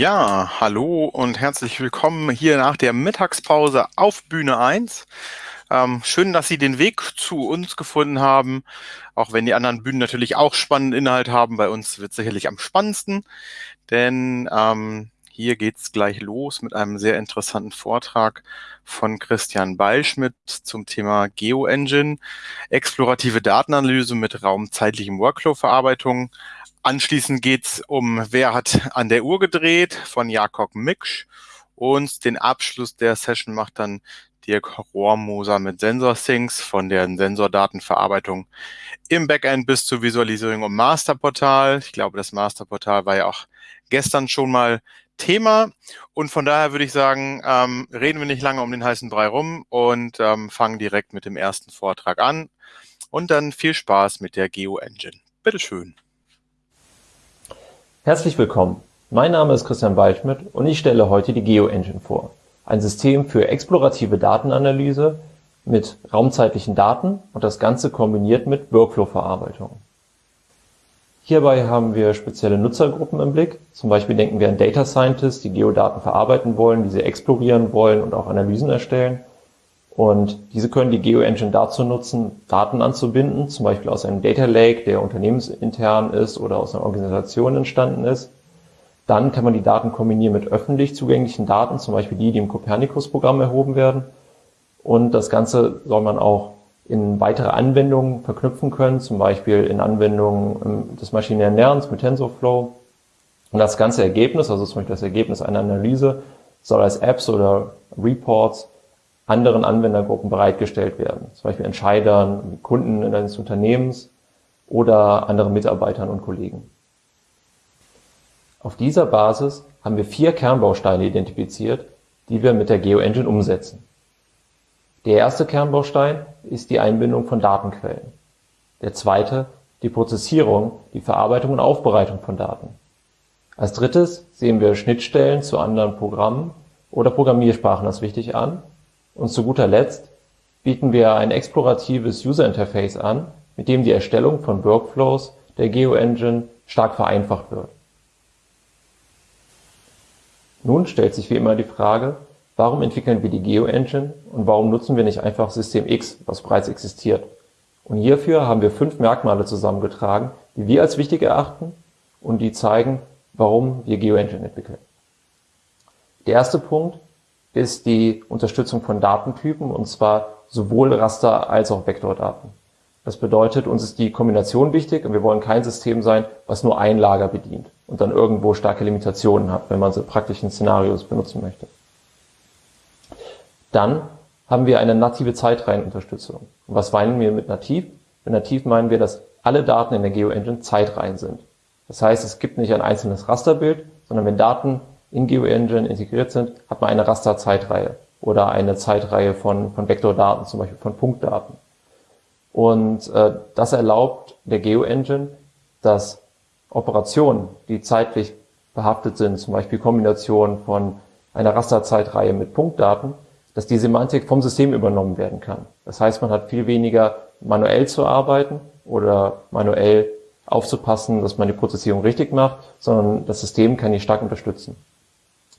Ja, hallo und herzlich willkommen hier nach der Mittagspause auf Bühne 1. Ähm, schön, dass Sie den Weg zu uns gefunden haben, auch wenn die anderen Bühnen natürlich auch spannenden Inhalt haben. Bei uns wird sicherlich am spannendsten, denn ähm, hier geht's gleich los mit einem sehr interessanten Vortrag von Christian Beilschmidt zum Thema GeoEngine, explorative Datenanalyse mit raumzeitlichem Workflow-Verarbeitung. Anschließend geht's um Wer hat an der Uhr gedreht von Jakob Miksch und den Abschluss der Session macht dann Dirk Rohrmoser mit SensorSyncs von der Sensordatenverarbeitung im Backend bis zur Visualisierung im Masterportal. Ich glaube, das Masterportal war ja auch gestern schon mal Thema und von daher würde ich sagen, ähm, reden wir nicht lange um den heißen Brei rum und ähm, fangen direkt mit dem ersten Vortrag an und dann viel Spaß mit der GeoEngine. Bitteschön. Herzlich willkommen. Mein Name ist Christian Waldschmidt und ich stelle heute die GeoEngine vor. Ein System für explorative Datenanalyse mit raumzeitlichen Daten und das Ganze kombiniert mit Workflow-Verarbeitung. Hierbei haben wir spezielle Nutzergruppen im Blick. Zum Beispiel denken wir an Data Scientists, die Geodaten verarbeiten wollen, diese explorieren wollen und auch Analysen erstellen. Und diese können die GeoEngine dazu nutzen, Daten anzubinden, zum Beispiel aus einem Data Lake, der unternehmensintern ist oder aus einer Organisation entstanden ist. Dann kann man die Daten kombinieren mit öffentlich zugänglichen Daten, zum Beispiel die, die im Copernicus-Programm erhoben werden. Und das Ganze soll man auch in weitere Anwendungen verknüpfen können, zum Beispiel in Anwendungen des maschinären Lernens mit TensorFlow. Und das ganze Ergebnis, also zum Beispiel das Ergebnis einer Analyse, soll als Apps oder Reports anderen Anwendergruppen bereitgestellt werden, zum Beispiel Entscheidern, Kunden eines Unternehmens oder anderen Mitarbeitern und Kollegen. Auf dieser Basis haben wir vier Kernbausteine identifiziert, die wir mit der GeoEngine umsetzen. Der erste Kernbaustein ist die Einbindung von Datenquellen. Der zweite die Prozessierung, die Verarbeitung und Aufbereitung von Daten. Als drittes sehen wir Schnittstellen zu anderen Programmen oder Programmiersprachen als wichtig an und zu guter Letzt bieten wir ein exploratives User Interface an, mit dem die Erstellung von Workflows der GeoEngine stark vereinfacht wird. Nun stellt sich wie immer die Frage, warum entwickeln wir die GeoEngine und warum nutzen wir nicht einfach System X, was bereits existiert? Und hierfür haben wir fünf Merkmale zusammengetragen, die wir als wichtig erachten und die zeigen, warum wir GeoEngine entwickeln. Der erste Punkt ist die Unterstützung von Datentypen, und zwar sowohl Raster- als auch Vektordaten. Das bedeutet, uns ist die Kombination wichtig und wir wollen kein System sein, was nur ein Lager bedient und dann irgendwo starke Limitationen hat, wenn man in praktischen Szenarios benutzen möchte. Dann haben wir eine native Zeitreihenunterstützung. Und was meinen wir mit nativ? Mit nativ meinen wir, dass alle Daten in der GeoEngine Zeitreihen sind. Das heißt, es gibt nicht ein einzelnes Rasterbild, sondern wenn Daten in GeoEngine integriert sind, hat man eine Rasterzeitreihe oder eine Zeitreihe von, von Vektordaten, zum Beispiel von Punktdaten. Und äh, das erlaubt der GeoEngine, dass Operationen, die zeitlich behaftet sind, zum Beispiel Kombination von einer Rasterzeitreihe mit Punktdaten, dass die Semantik vom System übernommen werden kann. Das heißt, man hat viel weniger manuell zu arbeiten oder manuell aufzupassen, dass man die Prozessierung richtig macht, sondern das System kann die stark unterstützen.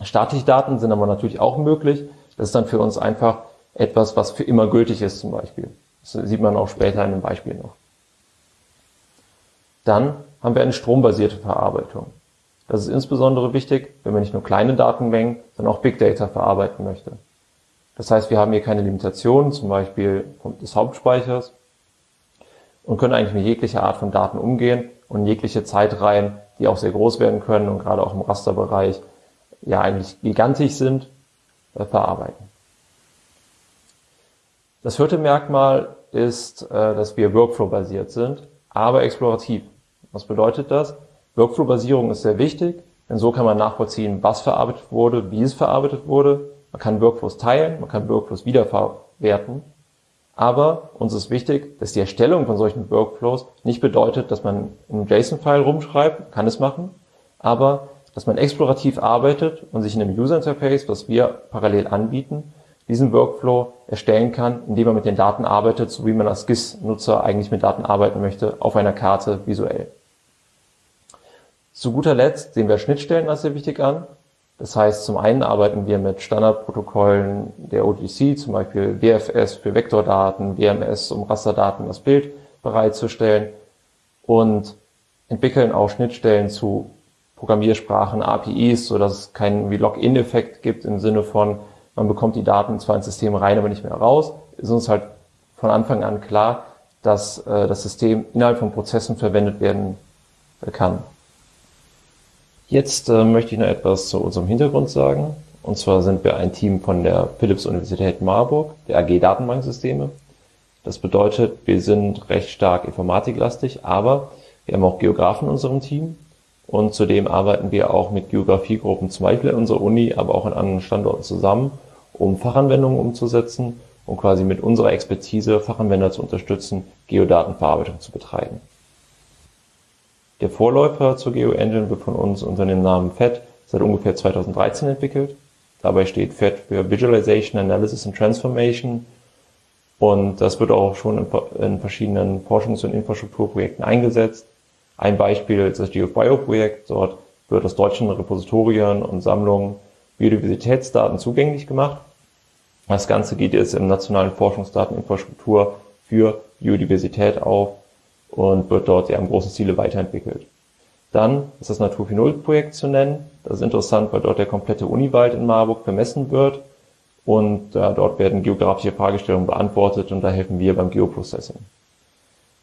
Statische Daten sind aber natürlich auch möglich. Das ist dann für uns einfach etwas, was für immer gültig ist zum Beispiel. Das sieht man auch später in einem Beispiel noch. Dann haben wir eine strombasierte Verarbeitung. Das ist insbesondere wichtig, wenn man nicht nur kleine Datenmengen, sondern auch Big Data verarbeiten möchte. Das heißt, wir haben hier keine Limitationen, zum Beispiel des Hauptspeichers, und können eigentlich mit jeglicher Art von Daten umgehen und jegliche Zeitreihen, die auch sehr groß werden können und gerade auch im Rasterbereich ja eigentlich gigantisch sind, äh, verarbeiten. Das vierte Merkmal ist, äh, dass wir Workflow-basiert sind, aber explorativ. Was bedeutet das? Workflow-Basierung ist sehr wichtig, denn so kann man nachvollziehen, was verarbeitet wurde, wie es verarbeitet wurde. Man kann Workflows teilen, man kann Workflows wiederverwerten. Aber uns ist wichtig, dass die Erstellung von solchen Workflows nicht bedeutet, dass man einen JSON-File rumschreibt, kann es machen, aber dass man explorativ arbeitet und sich in einem User Interface, was wir parallel anbieten, diesen Workflow erstellen kann, indem man mit den Daten arbeitet, so wie man als GIS-Nutzer eigentlich mit Daten arbeiten möchte, auf einer Karte visuell. Zu guter Letzt sehen wir Schnittstellen als sehr wichtig an. Das heißt, zum einen arbeiten wir mit Standardprotokollen der OGC, zum Beispiel WFS für Vektordaten, WMS, um Rasterdaten das Bild bereitzustellen und entwickeln auch Schnittstellen zu Programmiersprachen, APIs, so dass es keinen Login-Effekt gibt im Sinne von, man bekommt die Daten zwar ins System rein, aber nicht mehr raus. Ist uns halt von Anfang an klar, dass äh, das System innerhalb von Prozessen verwendet werden äh, kann. Jetzt äh, möchte ich noch etwas zu unserem Hintergrund sagen. Und zwar sind wir ein Team von der Philips Universität Marburg, der AG Datenbanksysteme. Das bedeutet, wir sind recht stark informatiklastig, aber wir haben auch Geografen in unserem Team und zudem arbeiten wir auch mit Geografiegruppen, zum Beispiel in unserer Uni, aber auch in anderen Standorten zusammen, um Fachanwendungen umzusetzen und quasi mit unserer Expertise Fachanwender zu unterstützen, Geodatenverarbeitung zu betreiben. Der Vorläufer zur GeoEngine wird von uns unter dem Namen FET seit ungefähr 2013 entwickelt. Dabei steht FET für Visualization, Analysis and Transformation und das wird auch schon in, verschiedenen Forschungs- und Infrastrukturprojekten eingesetzt. Ein Beispiel ist das GeoBio-Projekt. Dort wird aus deutschen Repositorien und Sammlungen Biodiversitätsdaten zugänglich gemacht. Das Ganze geht jetzt im nationalen Forschungsdateninfrastruktur für Biodiversität auf und wird dort ja im großen Ziele weiterentwickelt. Dann ist das Natur 4.0 Projekt zu nennen. Das ist interessant, weil dort der komplette Uniwald in Marburg vermessen wird und äh, dort werden geografische Fragestellungen beantwortet und da helfen wir beim Geoprocessing.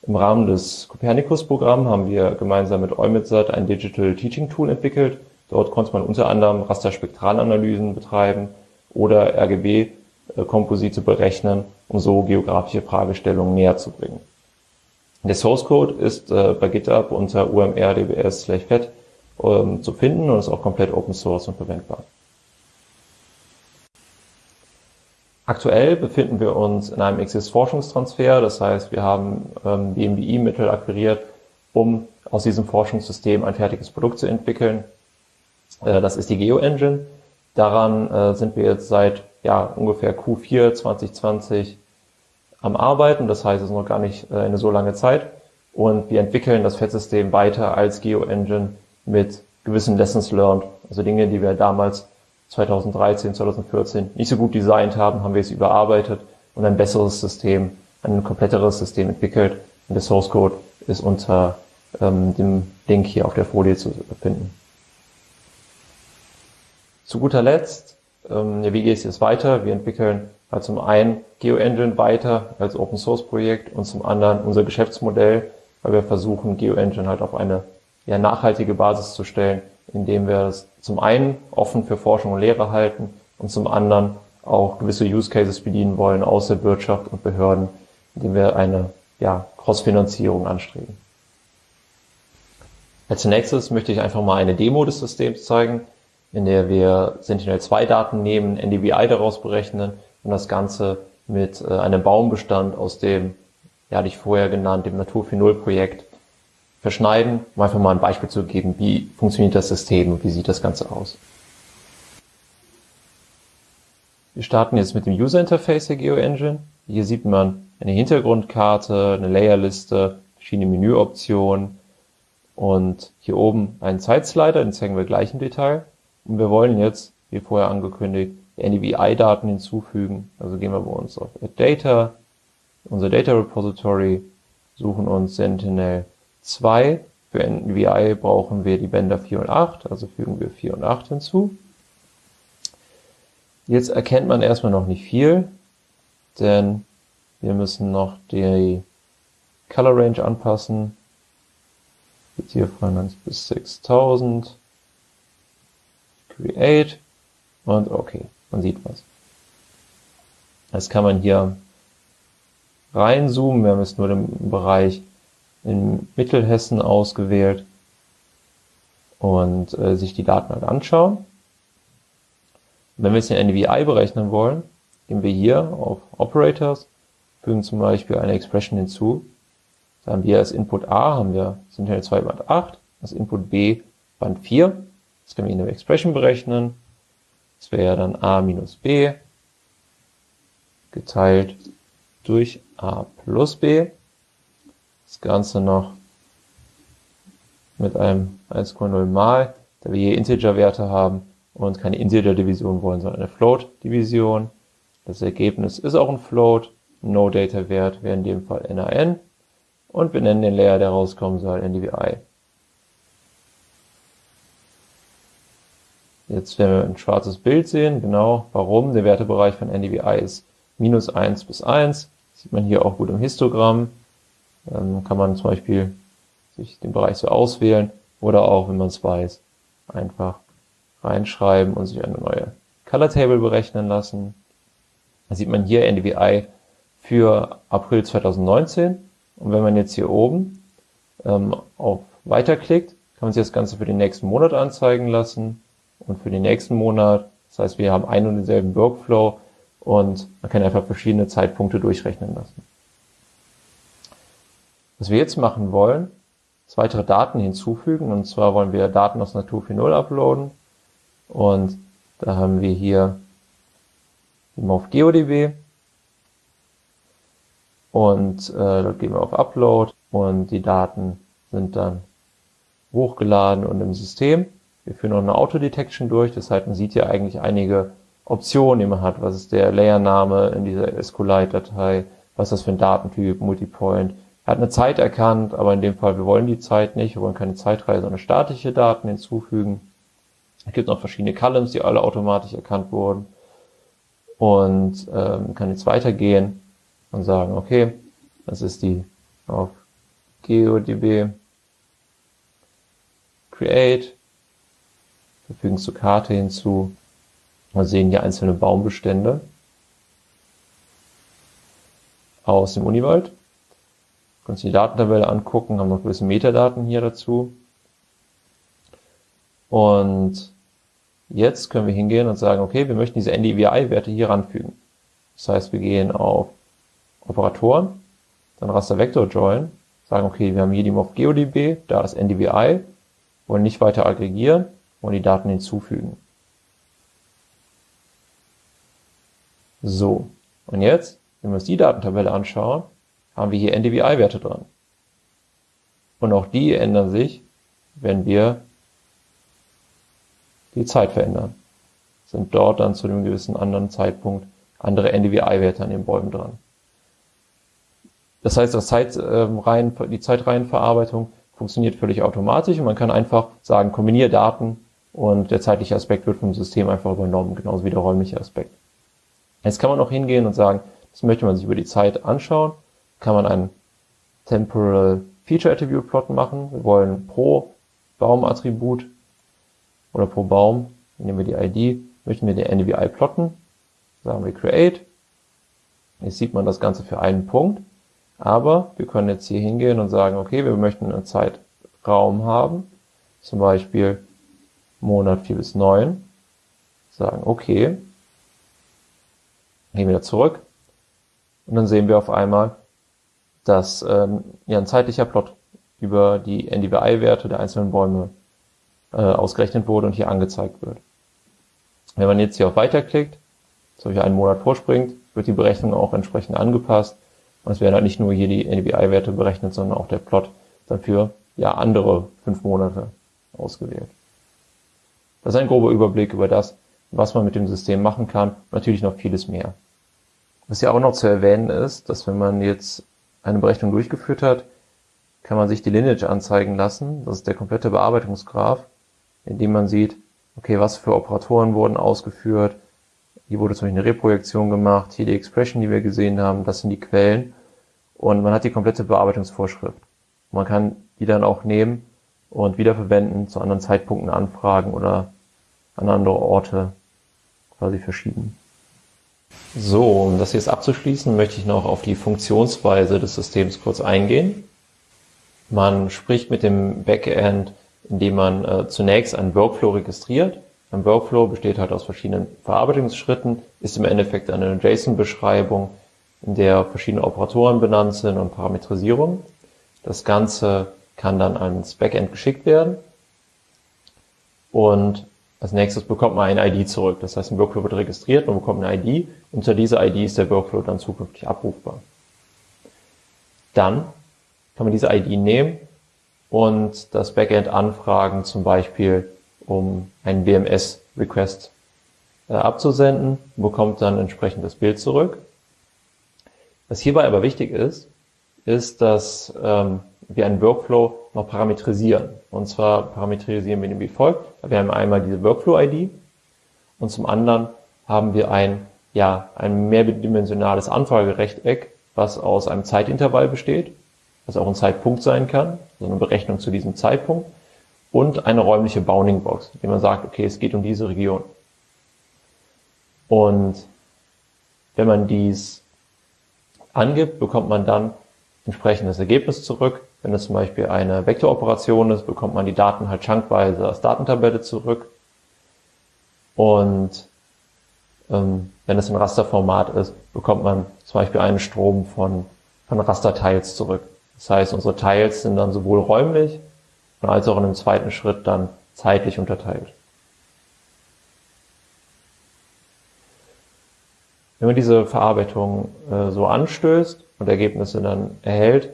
Im Rahmen des Copernicus-Programms haben wir gemeinsam mit EUMETSAT ein Digital Teaching Tool entwickelt. Dort konnte man unter anderem Rasterspektralanalysen betreiben oder RGB-Komposite berechnen, um so geografische Fragestellungen näher zu bringen. Der Source Code ist äh, bei GitHub unter umrdbs/fed ähm, zu finden und ist auch komplett Open Source und verwendbar. Aktuell befinden wir uns in einem XIS-Forschungstransfer, das heißt, wir haben ähm, BMBI-Mittel akquiriert, um aus diesem Forschungssystem ein fertiges Produkt zu entwickeln. Äh, das ist die GeoEngine. Daran äh, sind wir jetzt seit ja, ungefähr Q4 2020 am Arbeiten, das heißt, es ist noch gar nicht äh, eine so lange Zeit. Und wir entwickeln das FET-System weiter als GeoEngine mit gewissen Lessons learned, also Dinge, die wir damals 2013, 2014 nicht so gut designt haben, haben wir es überarbeitet und ein besseres System, ein kompletteres System entwickelt. Und der Source Code ist unter ähm, dem Link hier auf der Folie zu finden. Zu guter Letzt, ähm, ja, wie geht es jetzt weiter? Wir entwickeln halt zum einen GeoEngine weiter als Open Source Projekt und zum anderen unser Geschäftsmodell, weil wir versuchen, GeoEngine halt auf eine ja, nachhaltige Basis zu stellen, indem wir es zum einen offen für Forschung und Lehre halten und zum anderen auch gewisse Use Cases bedienen wollen aus der Wirtschaft und Behörden, indem wir eine ja, Cross-Finanzierung anstreben. Als nächstes möchte ich einfach mal eine Demo des Systems zeigen, in der wir Sentinel-2-Daten nehmen, NDVI daraus berechnen und das Ganze mit äh, einem Baumbestand aus dem, ja, hatte ich vorher genannt, dem Natur 4.0 Projekt verschneiden, um einfach mal ein Beispiel zu geben, wie funktioniert das System und wie sieht das Ganze aus. Wir starten jetzt mit dem User Interface der GeoEngine. Hier sieht man eine Hintergrundkarte, eine Layerliste, verschiedene Menüoptionen und hier oben einen Zeitslider, den zeigen wir gleich im Detail. Und wir wollen jetzt, wie vorher angekündigt, NDVI-Daten hinzufügen. Also gehen wir bei uns auf Add Data, unser Data Repository, suchen uns Sentinel 2. Für NVI brauchen wir die Bänder 4 und 8, also fügen wir 4 und 8 hinzu. Jetzt erkennt man erstmal noch nicht viel, denn wir müssen noch die Color Range anpassen. Geht hier von 1 bis 6000. Create und okay, man sieht was. Jetzt kann man hier reinzoomen. Wir haben jetzt nur den Bereich in Mittelhessen ausgewählt und äh, sich die Daten halt anschauen. wenn wir jetzt den NVI berechnen wollen, gehen wir hier auf Operators, fügen zum Beispiel eine Expression hinzu. Da haben wir als Input A haben wir Sentinel 2 Band 8, als Input B Band 4. Das können wir in der Expression berechnen. Das wäre dann A minus B geteilt durch A plus B. Das Ganze noch mit einem 1,0 mal, da wir hier Integer-Werte haben und keine Integer-Division wollen, sondern eine Float-Division. Das Ergebnis ist auch ein Float. No-Data-Wert wäre in dem Fall NaN. Und wir nennen den Layer, der rauskommen soll, NDVI. Jetzt werden wir ein schwarzes Bild sehen, genau warum. Der Wertebereich von NDVI ist minus 1 bis 1. sieht man hier auch gut im Histogramm. Ähm, kann man zum Beispiel sich den Bereich so auswählen oder auch, wenn man es weiß, einfach reinschreiben und sich eine neue Color Table berechnen lassen. Da sieht man hier NDVI für April 2019. Und wenn man jetzt hier oben ähm, auf Weiter klickt, kann man sich das Ganze für den nächsten Monat anzeigen lassen und für den nächsten Monat. Das heißt, wir haben einen und denselben Workflow und man kann einfach verschiedene Zeitpunkte durchrechnen lassen. Was wir jetzt machen wollen, ist weitere Daten hinzufügen. Und zwar wollen wir Daten aus Natur 4.0 uploaden. Und da haben wir hier die auf GeoDB. Und äh, dort gehen wir auf Upload und die Daten sind dann hochgeladen und im System. Wir führen noch eine Autodetection durch, das heißt, man sieht hier eigentlich einige Optionen, die man hat. Was ist der Layername in dieser SQLite-Datei? Was ist das für ein Datentyp? Multipoint? Er hat eine Zeit erkannt, aber in dem Fall, wir wollen die Zeit nicht, wir wollen keine Zeitreihe, sondern statische Daten hinzufügen. Es gibt noch verschiedene Columns, die alle automatisch erkannt wurden. Und ähm, kann jetzt weitergehen und sagen, okay, das ist die auf GeoDB Create, wir fügen zur Karte hinzu, wir sehen hier einzelne Baumbestände aus dem Uniwald. Können uns die Datentabelle angucken, haben noch gewisse Metadaten hier dazu. Und jetzt können wir hingehen und sagen, okay, wir möchten diese NDVI-Werte hier ranfügen. Das heißt, wir gehen auf Operatoren, dann Raster Vector Join, sagen, okay, wir haben hier die auf GeoDB, da ist NDVI, wollen nicht weiter aggregieren, wollen die Daten hinzufügen. So, und jetzt, wenn wir uns die Datentabelle anschauen, haben wir hier NDVI-Werte dran. Und auch die ändern sich, wenn wir die Zeit verändern. Sind dort dann zu einem gewissen anderen Zeitpunkt andere NDVI-Werte an den Bäumen dran. Das heißt, das Zeitreihen, ähm, die Zeitreihenverarbeitung funktioniert völlig automatisch und man kann einfach sagen, kombiniere Daten und der zeitliche Aspekt wird vom System einfach übernommen, genauso wie der räumliche Aspekt. Jetzt kann man auch hingehen und sagen, das möchte man sich über die Zeit anschauen, kann man ein Temporal Feature Attribute Plot machen. Wir wollen pro Baumattribut oder pro Baum, nehmen wir die ID, möchten wir den NDVI plotten, sagen wir Create. Jetzt sieht man das Ganze für einen Punkt, aber wir können jetzt hier hingehen und sagen, okay, wir möchten einen Zeitraum haben, zum Beispiel Monat 4 bis 9, sagen okay, gehen wieder zurück. Und dann sehen wir auf einmal, dass ähm, ja ein zeitlicher Plot über die NDVI-Werte der einzelnen Bäume äh, ausgerechnet wurde und hier angezeigt wird. Wenn man jetzt hier auf Weiter klickt, zum Beispiel einen Monat vorspringt, wird die Berechnung auch entsprechend angepasst. Und es werden halt nicht nur hier die NDVI-Werte berechnet, sondern auch der Plot dafür ja andere fünf Monate ausgewählt. Das ist ein grober Überblick über das, was man mit dem System machen kann. Natürlich noch vieles mehr. Was ja auch noch zu erwähnen ist, dass wenn man jetzt eine Berechnung durchgeführt hat, kann man sich die Lineage anzeigen lassen. Das ist der komplette Bearbeitungsgraph in dem man sieht, okay, was für Operatoren wurden ausgeführt, hier wurde zum Beispiel eine Reprojektion gemacht, hier die Expression, die wir gesehen haben, das sind die Quellen und man hat die komplette Bearbeitungsvorschrift. Man kann die dann auch nehmen und wiederverwenden, zu anderen Zeitpunkten anfragen oder an andere Orte quasi verschieben. So, um das jetzt abzuschließen, möchte ich noch auf die Funktionsweise des Systems kurz eingehen. Man spricht mit dem Backend indem man äh, zunächst einen Workflow registriert. Ein Workflow besteht halt aus verschiedenen Verarbeitungsschritten, ist im Endeffekt eine JSON-Beschreibung, in der verschiedene Operatoren benannt sind und Parametrisierung. Das Ganze kann dann ans Backend geschickt werden und als nächstes bekommt man eine ID zurück. Das heißt, ein Workflow wird registriert, man bekommt eine ID. Unter dieser ID ist der Workflow dann zukünftig abrufbar. Dann kann man diese ID nehmen und das Backend anfragen, zum Beispiel um einen WMS Request äh, abzusenden, bekommt dann entsprechend das Bild zurück. Was hierbei aber wichtig ist, ist, dass ähm, wir einen Workflow noch parametrisieren. Und zwar parametrisieren wir den wie folgt. Wir haben einmal diese Workflow-ID und zum anderen haben wir ein, ja, ein mehrdimensionales Anfragerechteck, was aus einem Zeitintervall besteht, was auch ein Zeitpunkt sein kann, also eine Berechnung zu diesem Zeitpunkt und eine räumliche Bounding Box, indem man sagt, okay, es geht um diese Region. Und wenn man dies angibt, bekommt man dann entsprechendes Ergebnis zurück. Wenn es zum Beispiel eine Vektoroperation ist, bekommt man die Daten halt chunkweise als Datentabelle zurück. Und ähm, wenn es ein Rasterformat ist, bekommt man zum Beispiel einen Strom von, von Rasterteils zurück. Das heißt, unsere Teils sind dann sowohl räumlich als auch in einem zweiten Schritt dann zeitlich unterteilt. Wenn man diese Verarbeitung äh, so anstößt und Ergebnisse dann erhält,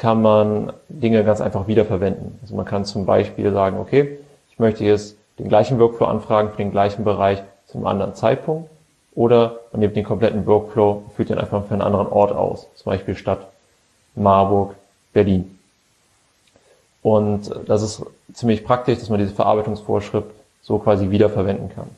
kann man Dinge ganz einfach wiederverwenden. Also man kann zum Beispiel sagen, okay, ich möchte jetzt den gleichen Workflow anfragen für den gleichen Bereich zu einem anderen Zeitpunkt oder man nimmt den kompletten Workflow und führt den einfach für einen anderen Ort aus, zum Beispiel Stadt Marburg, Berlin. Und das ist ziemlich praktisch, dass man diese Verarbeitungsvorschrift so quasi wiederverwenden kann.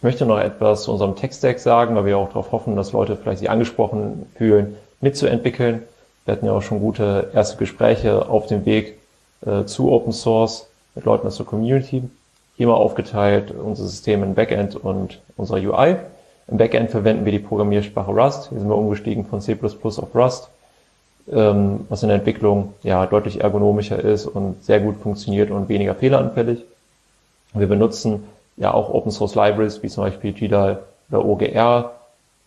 Ich möchte noch etwas zu unserem Tech-Stack sagen, weil wir auch darauf hoffen, dass Leute vielleicht sich angesprochen fühlen, mitzuentwickeln. Wir hatten ja auch schon gute erste Gespräche auf dem Weg äh, zu Open Source mit Leuten aus der Community. Mal aufgeteilt unser System in Backend und unserer UI. Im Backend verwenden wir die Programmiersprache Rust. Hier sind wir umgestiegen von C++ auf Rust, ähm, was in der Entwicklung ja deutlich ergonomischer ist und sehr gut funktioniert und weniger fehleranfällig. Wir benutzen ja auch Open Source Libraries wie zum Beispiel GDAL oder OGR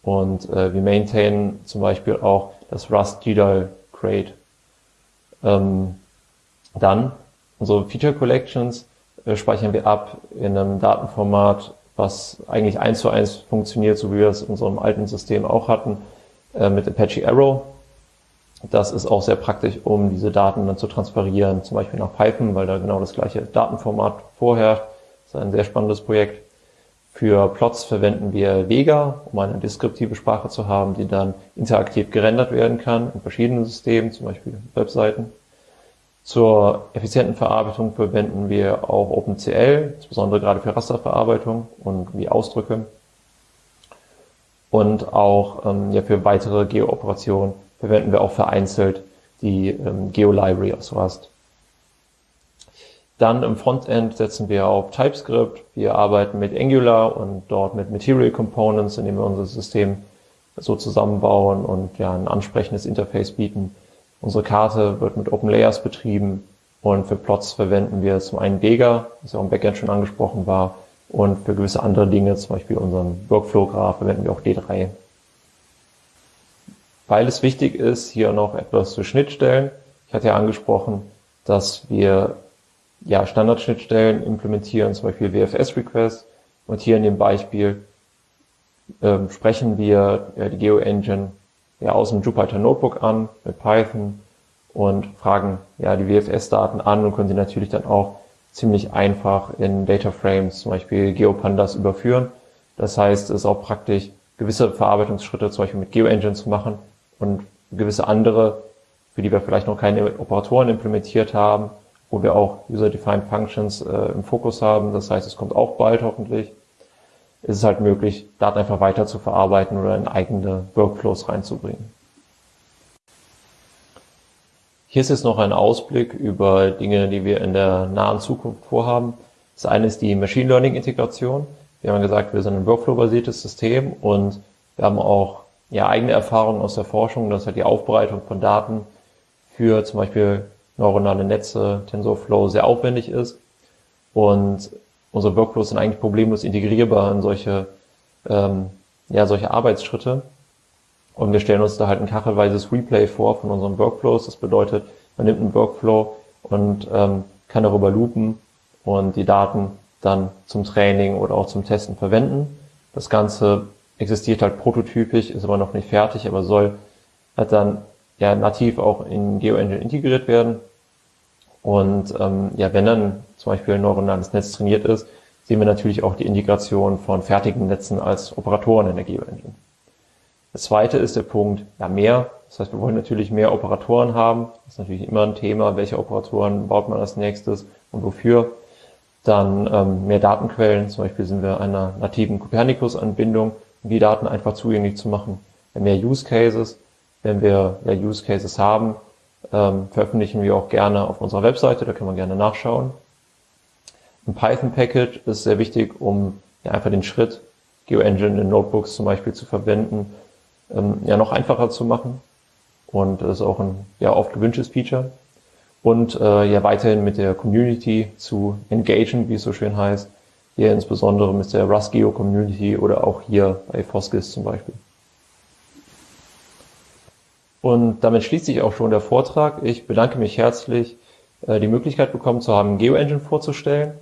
und äh, wir maintainen zum Beispiel auch das Rust GDAL Crate. Ähm, dann unsere Feature Collections äh, speichern wir ab in einem Datenformat, was eigentlich eins zu eins funktioniert, so wie wir es in unserem alten System auch hatten, äh, mit Apache Arrow. Das ist auch sehr praktisch, um diese Daten dann zu transferieren, zum Beispiel nach Python, weil da genau das gleiche Datenformat vorherrscht ist ein sehr spannendes Projekt. Für Plots verwenden wir Vega, um eine deskriptive Sprache zu haben, die dann interaktiv gerendert werden kann in verschiedenen Systemen, zum Beispiel Webseiten. Zur effizienten Verarbeitung verwenden wir auch OpenCL, insbesondere gerade für Rasterverarbeitung und wie Ausdrücke. Und auch ähm, ja, für weitere Geo-Operationen verwenden wir auch vereinzelt die ähm, Geo-Library aus Rust. Dann im Frontend setzen wir auf TypeScript. Wir arbeiten mit Angular und dort mit Material Components, indem wir unser System so zusammenbauen und ja ein ansprechendes Interface bieten. Unsere Karte wird mit OpenLayers betrieben und für Plots verwenden wir zum einen Vega, was ja auch im Backend schon angesprochen war, und für gewisse andere Dinge, zum Beispiel unseren Workflow-Graph, verwenden wir auch D3. Weil es wichtig ist, hier noch etwas zu Schnittstellen. Ich hatte ja angesprochen, dass wir ja, Standardschnittstellen implementieren, zum Beispiel WFS-Requests. Und hier in dem Beispiel ähm, sprechen wir ja, die GeoEngine ja, aus dem Jupyter Notebook an mit Python und fragen ja die WFS-Daten an und können sie natürlich dann auch ziemlich einfach in Data Frames, zum Beispiel GeoPandas, überführen. Das heißt, es ist auch praktisch, gewisse Verarbeitungsschritte zum Beispiel mit GeoEngine zu machen und gewisse andere, für die wir vielleicht noch keine Operatoren implementiert haben, wo wir auch User-Defined Functions äh, im Fokus haben. Das heißt, es kommt auch bald hoffentlich. Es ist halt möglich, Daten einfach weiter zu verarbeiten oder in eigene Workflows reinzubringen. Hier ist jetzt noch ein Ausblick über Dinge, die wir in der nahen Zukunft vorhaben. Das eine ist die Machine Learning Integration. Wir haben gesagt, wir sind ein Workflow-basiertes System und wir haben auch ja, eigene Erfahrungen aus der Forschung, dass halt die Aufbereitung von Daten für zum Beispiel neuronale Netze, TensorFlow sehr aufwendig ist. Und unsere Workflows sind eigentlich problemlos integrierbar in solche, ähm, ja, solche Arbeitsschritte. Und wir stellen uns da halt ein kachelweises Replay vor von unseren Workflows. Das bedeutet, man nimmt einen Workflow und ähm, kann darüber loopen und die Daten dann zum Training oder auch zum Testen verwenden. Das Ganze existiert halt prototypisch, ist aber noch nicht fertig, aber soll halt dann ja nativ auch in GeoEngine integriert werden. Und ähm, ja, wenn dann zum Beispiel ein neuronales Netz trainiert ist, sehen wir natürlich auch die Integration von fertigen Netzen als Operatoren in der GeoEngine. Das zweite ist der Punkt, ja, mehr. Das heißt, wir wollen natürlich mehr Operatoren haben. Das ist natürlich immer ein Thema, welche Operatoren baut man als nächstes und wofür. Dann ähm, mehr Datenquellen. Zum Beispiel sind wir einer nativen Copernicus-Anbindung, um die Daten einfach zugänglich zu machen. Mehr Use Cases. Wenn wir ja, Use Cases haben, ähm, veröffentlichen wir auch gerne auf unserer Webseite, da kann man gerne nachschauen. Ein Python-Package ist sehr wichtig, um ja, einfach den Schritt, GeoEngine in Notebooks zum Beispiel zu verwenden, ähm, ja noch einfacher zu machen. Und das ist auch ein ja oft gewünschtes Feature. Und äh, ja weiterhin mit der Community zu engagen, wie es so schön heißt. Hier insbesondere mit der RustGeo Community oder auch hier bei Foskis zum Beispiel. Und damit schließt sich auch schon der Vortrag. Ich bedanke mich herzlich, äh, die Möglichkeit bekommen zu haben, GeoEngine vorzustellen.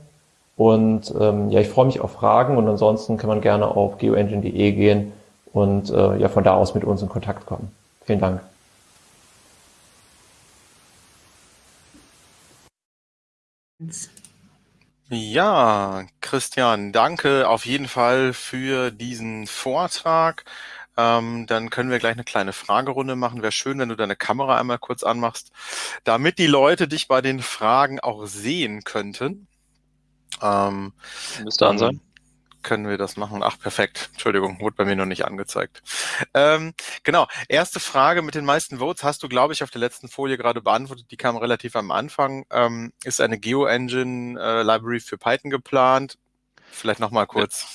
Und ähm, ja, ich freue mich auf Fragen und ansonsten kann man gerne auf geoengine.de gehen und äh, ja von da aus mit uns in Kontakt kommen. Vielen Dank. Ja, Christian, danke auf jeden Fall für diesen Vortrag. Ähm, dann können wir gleich eine kleine Fragerunde machen. Wäre schön, wenn du deine Kamera einmal kurz anmachst, damit die Leute dich bei den Fragen auch sehen könnten. Ähm, Müsste an sein. Können wir das machen? Ach, perfekt. Entschuldigung, wurde bei mir noch nicht angezeigt. Ähm, genau, erste Frage mit den meisten Votes hast du, glaube ich, auf der letzten Folie gerade beantwortet. Die kam relativ am Anfang. Ähm, ist eine GeoEngine äh, Library für Python geplant? Vielleicht nochmal kurz.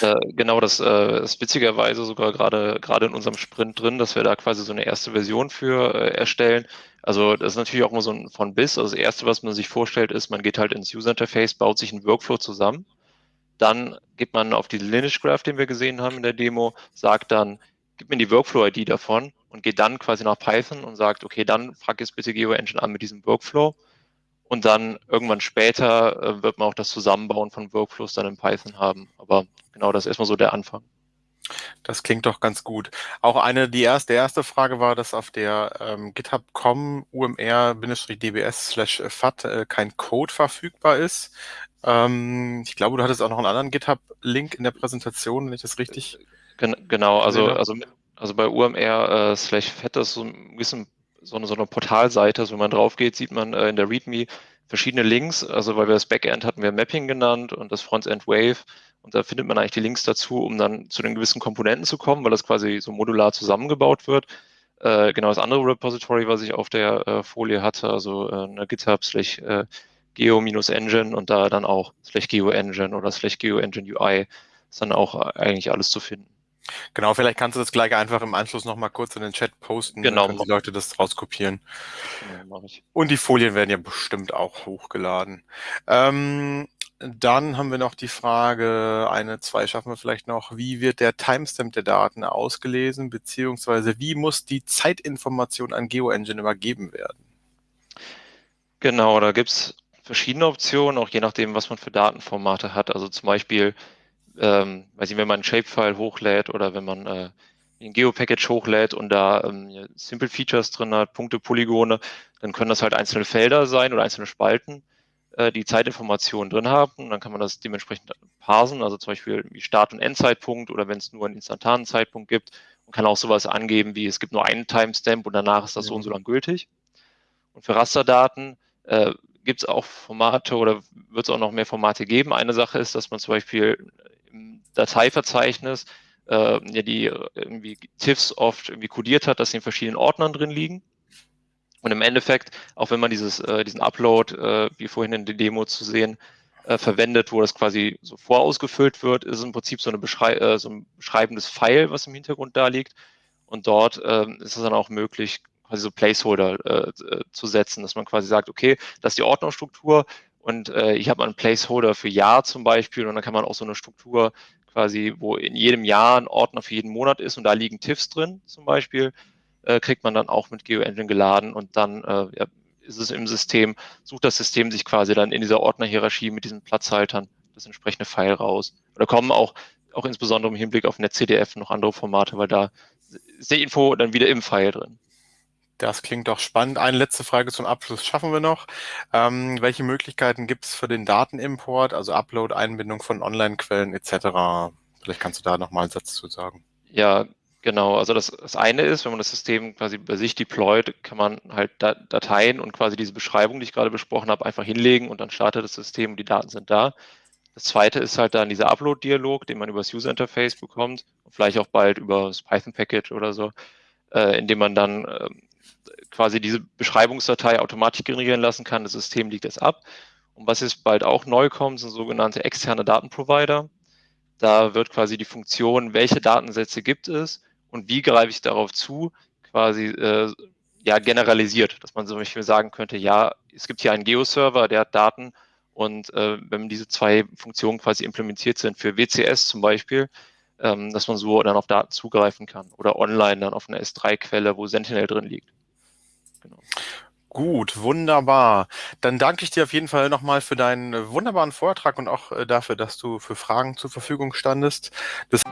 Äh, genau, das äh, ist witzigerweise sogar gerade gerade in unserem Sprint drin, dass wir da quasi so eine erste Version für äh, erstellen. Also das ist natürlich auch immer so ein von bis. Also das Erste, was man sich vorstellt, ist, man geht halt ins User Interface, baut sich einen Workflow zusammen. Dann geht man auf die Lineage Graph, den wir gesehen haben in der Demo, sagt dann, gib mir die Workflow-ID davon und geht dann quasi nach Python und sagt, okay, dann frag jetzt bitte GeoEngine an mit diesem Workflow. Und dann irgendwann später äh, wird man auch das Zusammenbauen von Workflows dann in Python haben. Aber genau, das ist erstmal so der Anfang. Das klingt doch ganz gut. Auch eine, die erste, erste Frage war, dass auf der ähm, GitHub.com umr-dbs/fat äh, kein Code verfügbar ist. Ähm, ich glaube, du hattest auch noch einen anderen GitHub-Link in der Präsentation, wenn ich das richtig. Gen genau, also, also, also bei UMR äh, slash fat ist so ein bisschen so eine, so eine Portalseite. Also wenn man drauf geht, sieht man äh, in der README verschiedene Links. Also weil wir das Backend hatten wir Mapping genannt und das Frontend Wave. Und da findet man eigentlich die Links dazu, um dann zu den gewissen Komponenten zu kommen, weil das quasi so modular zusammengebaut wird. Äh, genau das andere Repository, was ich auf der äh, Folie hatte, also äh, eine GitHub slash äh, geo-engine und da dann auch slash geo-engine oder slash geo-engine UI ist dann auch eigentlich alles zu finden. Genau, vielleicht kannst du das gleich einfach im Anschluss nochmal kurz in den Chat posten, genau. dann können die Leute das rauskopieren. Genau, Und die Folien werden ja bestimmt auch hochgeladen. Ähm, dann haben wir noch die Frage, eine, zwei schaffen wir vielleicht noch, wie wird der Timestamp der Daten ausgelesen, beziehungsweise wie muss die Zeitinformation an GeoEngine übergeben werden? Genau, da gibt es verschiedene Optionen, auch je nachdem, was man für Datenformate hat. Also zum Beispiel ähm, weiß ich, wenn man ein Shapefile hochlädt oder wenn man äh, ein Geo-Package hochlädt und da ähm, Simple Features drin hat, Punkte, Polygone, dann können das halt einzelne Felder sein oder einzelne Spalten, äh, die Zeitinformationen drin haben. Und dann kann man das dementsprechend parsen, also zum Beispiel wie Start- und Endzeitpunkt oder wenn es nur einen instantanen Zeitpunkt gibt und kann auch sowas angeben wie es gibt nur einen Timestamp und danach ist das so und so lang gültig. Und für Rasterdaten äh, gibt es auch Formate oder wird es auch noch mehr Formate geben. Eine Sache ist, dass man zum Beispiel Dateiverzeichnis äh, ja die irgendwie TIFFs oft irgendwie kodiert hat, dass sie in verschiedenen Ordnern drin liegen. Und im Endeffekt, auch wenn man dieses, äh, diesen Upload, äh, wie vorhin in der Demo zu sehen, äh, verwendet, wo das quasi so vorausgefüllt wird, ist im Prinzip so, eine Beschrei äh, so ein beschreibendes File, was im Hintergrund da liegt. Und dort äh, ist es dann auch möglich, quasi so Placeholder äh, äh, zu setzen, dass man quasi sagt, okay, das ist die Ordnungsstruktur und äh, ich habe einen Placeholder für Jahr zum Beispiel und dann kann man auch so eine Struktur quasi, wo in jedem Jahr ein Ordner für jeden Monat ist und da liegen TIFFs drin zum Beispiel, äh, kriegt man dann auch mit GeoEngine geladen und dann äh, ist es im System, sucht das System sich quasi dann in dieser Ordnerhierarchie mit diesen Platzhaltern das entsprechende File raus. Da kommen auch, auch insbesondere im Hinblick auf NetCDF noch andere Formate, weil da ist die Info dann wieder im File drin. Das klingt doch spannend. Eine letzte Frage zum Abschluss schaffen wir noch. Ähm, welche Möglichkeiten gibt es für den Datenimport, also Upload, Einbindung von Online-Quellen etc.? Vielleicht kannst du da nochmal einen Satz zu sagen. Ja, genau. Also das, das eine ist, wenn man das System quasi bei sich deployt, kann man halt Dateien und quasi diese Beschreibung, die ich gerade besprochen habe, einfach hinlegen und dann startet das System und die Daten sind da. Das zweite ist halt dann dieser Upload-Dialog, den man über das User-Interface bekommt, vielleicht auch bald über das Python-Package oder so, äh, indem man dann äh, quasi diese Beschreibungsdatei automatisch generieren lassen kann. Das System liegt es ab. Und was jetzt bald auch neu kommt, sind sogenannte externe Datenprovider. Da wird quasi die Funktion, welche Datensätze gibt es und wie greife ich darauf zu, quasi äh, ja, generalisiert, dass man zum Beispiel sagen könnte, ja, es gibt hier einen Geo-Server, der hat Daten und äh, wenn diese zwei Funktionen quasi implementiert sind für WCS zum Beispiel, ähm, dass man so dann auf Daten zugreifen kann oder online dann auf eine S3-Quelle, wo Sentinel drin liegt. Genau. Gut, wunderbar. Dann danke ich dir auf jeden Fall nochmal für deinen wunderbaren Vortrag und auch äh, dafür, dass du für Fragen zur Verfügung standest. Das